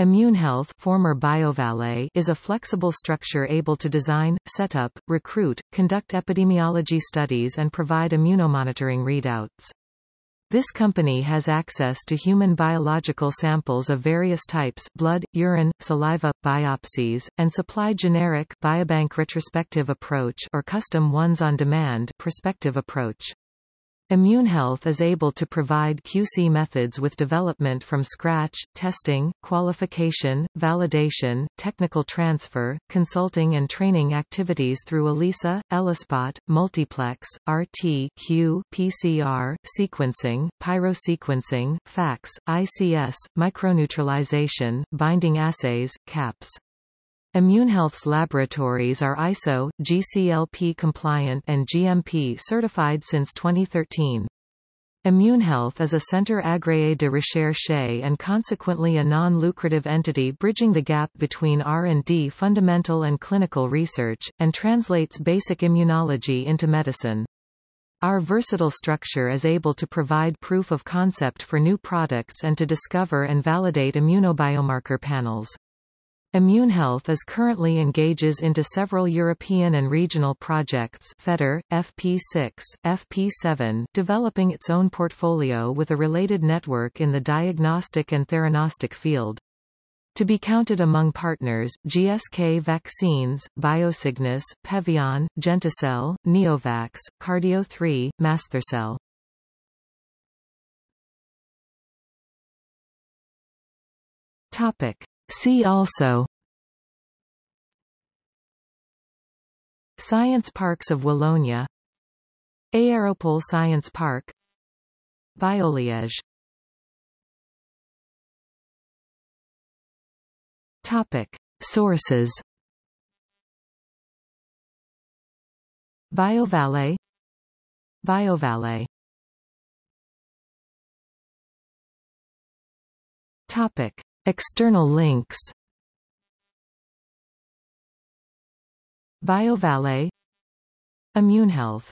ImmuneHealth former BioValley is a flexible structure able to design, set up, recruit, conduct epidemiology studies and provide immunomonitoring readouts. This company has access to human biological samples of various types blood, urine, saliva, biopsies, and supply generic biobank retrospective approach or custom ones on demand prospective approach. ImmuneHealth is able to provide QC methods with development from scratch, testing, qualification, validation, technical transfer, consulting and training activities through ELISA, ELISpot, multiplex, RT, Q, PCR, sequencing, pyrosequencing, FACS, ICS, microneutralization, binding assays, CAPS. ImmuneHealth's laboratories are ISO, GCLP compliant and GMP certified since 2013. ImmuneHealth is a centre agréé de recherche and consequently a non-lucrative entity bridging the gap between R&D fundamental and clinical research, and translates basic immunology into medicine. Our versatile structure is able to provide proof of concept for new products and to discover and validate immunobiomarker panels. ImmuneHealth is currently engages into several European and regional projects FEDER, FP6, FP7, developing its own portfolio with a related network in the diagnostic and theranostic field. To be counted among partners, GSK Vaccines, Biosignus, Pevion, Genticel, Neovax, Cardio3, MaSTherCell. Topic. See also. Science Parks of Wallonia. Aéropole Science Park. Bioliège Topic. Sources. BioValley BioValley Topic. External links. BioValley ImmuneHealth